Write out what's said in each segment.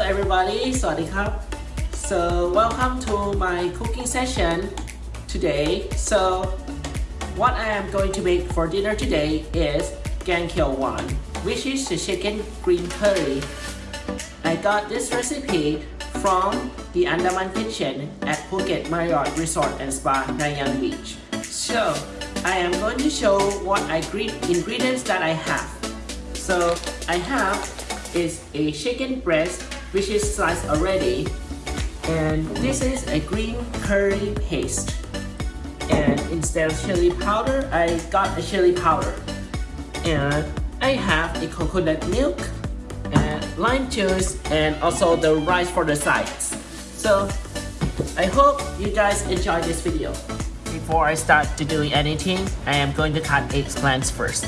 everybody. Sawadee So welcome to my cooking session today. So what I am going to make for dinner today is Gankyo Wan, which is the chicken green curry. I got this recipe from the Andaman Kitchen at Phuket Marriott Resort and Spa, Nai Yang Beach. So I am going to show what I ingredients that I have. So I have is a chicken breast which is sliced already. And this is a green curry paste. And instead of chili powder I got a chili powder. And I have a coconut milk and lime juice and also the rice for the sides. So I hope you guys enjoy this video. Before I start to doing anything I am going to cut eggplants first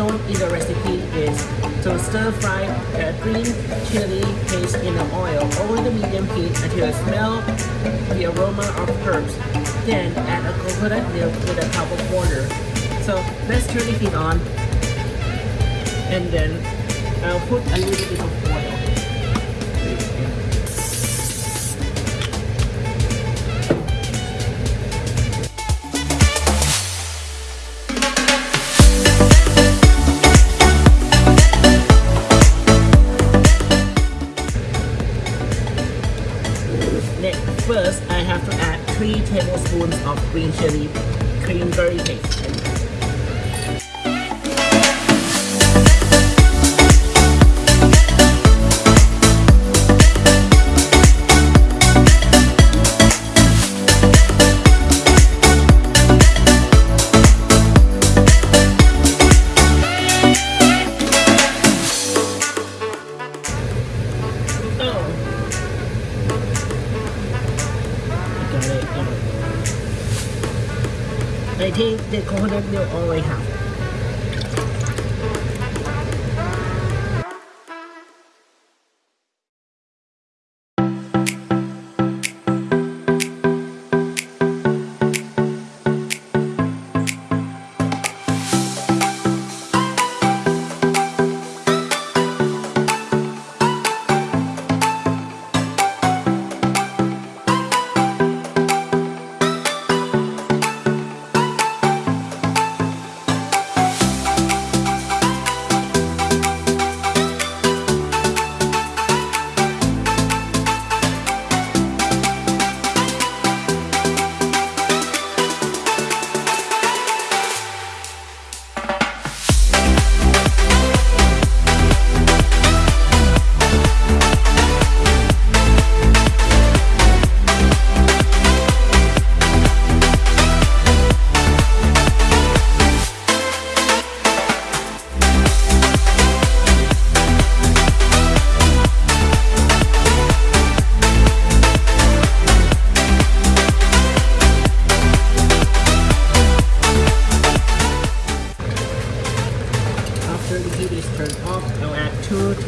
shown in the recipe is to stir fry the green chili paste in the oil over the medium heat until it smell the aroma of herbs. Then add a coconut milk with a cup of water. So let's turn the heat on and then I'll put a little bit of tablespoons of green chili green curry paste. I think the coconut milk already have.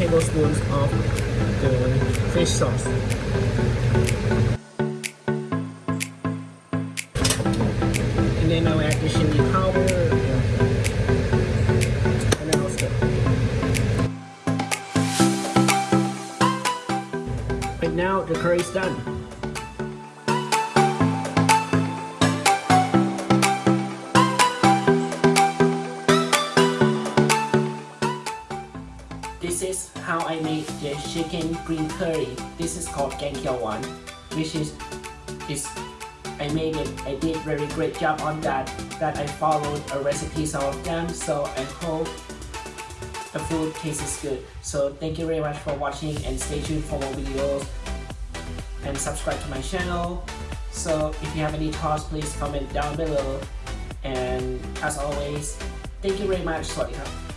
Tablespoons of the fish sauce. And then I'll add the chili powder. And I'll stir. And now the curry is done. how I make the chicken green curry. This is called Genkia one, which is is I made it. I did very great job on that. That I followed a recipe some of them. So I hope the food tastes good. So thank you very much for watching and stay tuned for more videos and subscribe to my channel. So if you have any thoughts, please comment down below. And as always, thank you very much. Swatika.